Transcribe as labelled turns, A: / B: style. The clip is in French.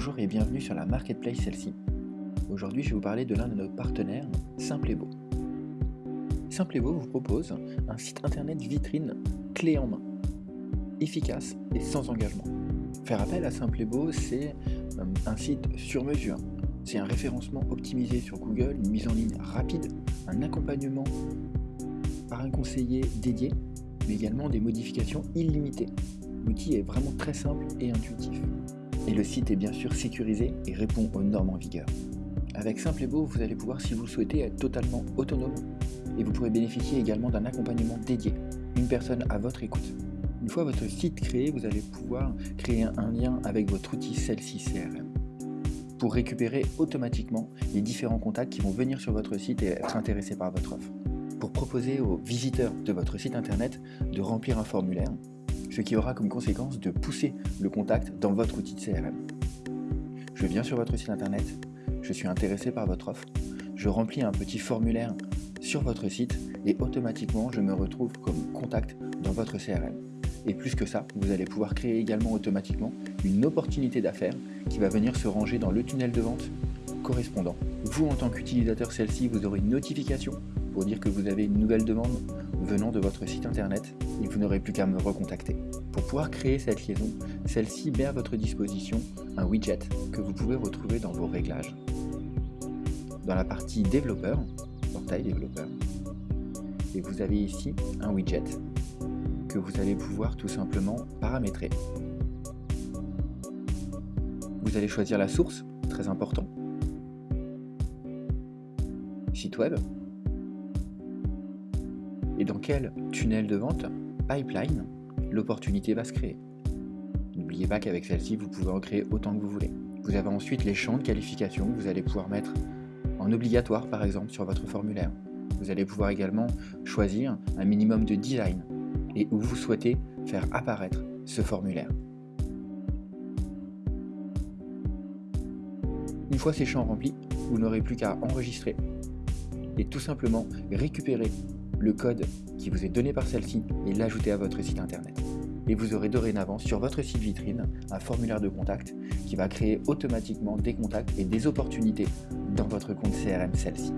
A: Bonjour et bienvenue sur la Marketplace celle-ci. Aujourd'hui, je vais vous parler de l'un de nos partenaires, Simplebo. Simplebo vous propose un site internet vitrine clé en main, efficace et sans engagement. Faire appel à Simplebo, c'est euh, un site sur mesure. C'est un référencement optimisé sur Google, une mise en ligne rapide, un accompagnement par un conseiller dédié, mais également des modifications illimitées. L'outil est vraiment très simple et intuitif. Et le site est bien sûr sécurisé et répond aux normes en vigueur. Avec Simplebo, vous allez pouvoir, si vous le souhaitez, être totalement autonome et vous pourrez bénéficier également d'un accompagnement dédié, une personne à votre écoute. Une fois votre site créé, vous allez pouvoir créer un lien avec votre outil celle-ci CRM pour récupérer automatiquement les différents contacts qui vont venir sur votre site et être intéressés par votre offre. Pour proposer aux visiteurs de votre site internet de remplir un formulaire, ce qui aura comme conséquence de pousser le contact dans votre outil de CRM. Je viens sur votre site internet, je suis intéressé par votre offre, je remplis un petit formulaire sur votre site et automatiquement je me retrouve comme contact dans votre CRM. Et plus que ça, vous allez pouvoir créer également automatiquement une opportunité d'affaires qui va venir se ranger dans le tunnel de vente correspondant. Vous, en tant qu'utilisateur celle-ci, vous aurez une notification pour dire que vous avez une nouvelle demande venant de votre site internet et vous n'aurez plus qu'à me recontacter. Pour pouvoir créer cette liaison, celle-ci met à votre disposition un widget que vous pouvez retrouver dans vos réglages. Dans la partie développeur, portail développeur, et vous avez ici un widget que vous allez pouvoir tout simplement paramétrer. Vous allez choisir la source, très important. Site web. Dans quel tunnel de vente, pipeline, l'opportunité va se créer. N'oubliez pas qu'avec celle-ci, vous pouvez en créer autant que vous voulez. Vous avez ensuite les champs de qualification que vous allez pouvoir mettre en obligatoire par exemple sur votre formulaire. Vous allez pouvoir également choisir un minimum de design et où vous souhaitez faire apparaître ce formulaire. Une fois ces champs remplis, vous n'aurez plus qu'à enregistrer et tout simplement récupérer le code qui vous est donné par celle-ci et l'ajouter à votre site internet. Et vous aurez dorénavant sur votre site vitrine un formulaire de contact qui va créer automatiquement des contacts et des opportunités dans votre compte CRM celle-ci.